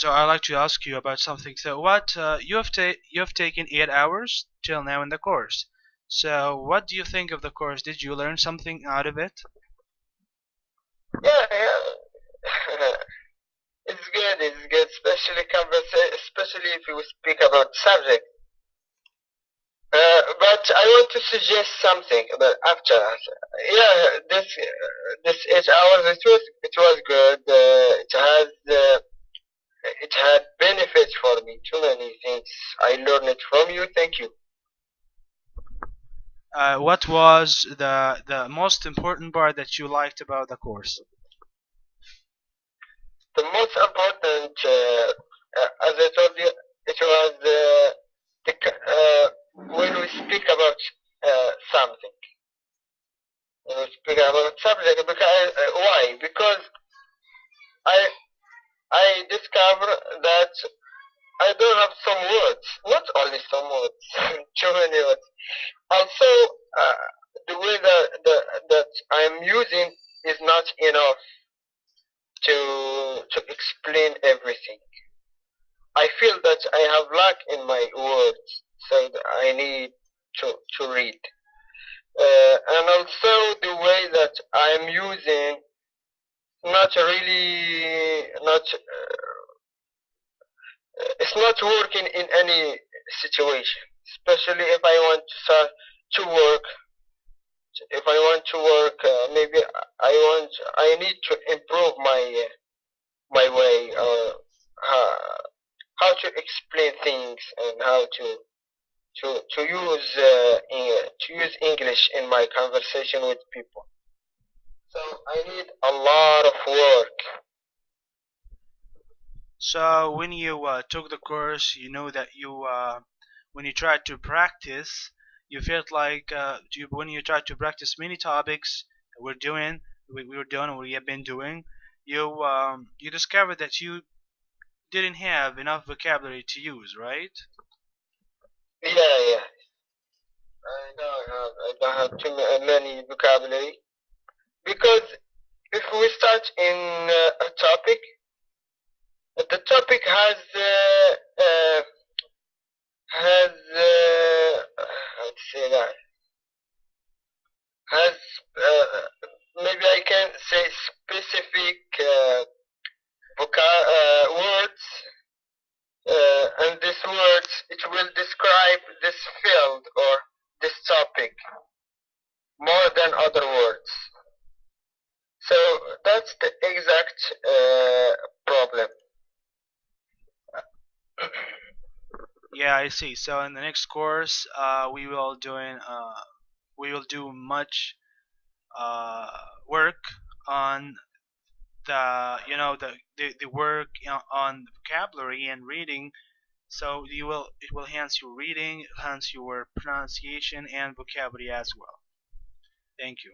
So I'd like to ask you about something. So what uh, you have ta you have taken eight hours till now in the course. So what do you think of the course? Did you learn something out of it? Yeah, yeah. it's good. It's good, especially especially if you speak about subject. Uh, but I want to suggest something about after. Yeah, this uh, this eight hours it was it was good. Uh, it has uh, it had benefits for me. Too many things I learned it from you. Thank you. Uh, what was the the most important part that you liked about the course? The most important, uh, uh, as I told you, it was uh, the, uh, when we speak about uh, something. When we speak about subject, because uh, why? Because I discover that I don't have some words, not only some words, too many words. Also, uh, the way that, that that I'm using is not enough to to explain everything. I feel that I have lack in my words, so I need to to read. Uh, and also the way that I'm using not really not uh, it's not working in any situation especially if i want to start to work if i want to work uh, maybe i want i need to improve my uh, my way or how, how to explain things and how to to to use uh, to use english in my conversation with people so I need a lot of work. So when you uh, took the course, you know that you uh, when you tried to practice, you felt like uh, you, when you tried to practice many topics we're doing, we, we were doing, we have been doing, you um, you discovered that you didn't have enough vocabulary to use, right? Yeah, yeah. I don't have I don't have too many vocabulary because if we start in uh, a topic, the topic has uh, uh, has uh, how to say that has uh, maybe I can say specific uh, uh, words, and these words it will describe this field or this topic more than other words. So that's the exact. Yeah, I see. So in the next course, uh, we will doing uh, we will do much uh, work on the you know the the, the work on- on vocabulary and reading. So you will it will enhance your reading, enhance your pronunciation and vocabulary as well. Thank you.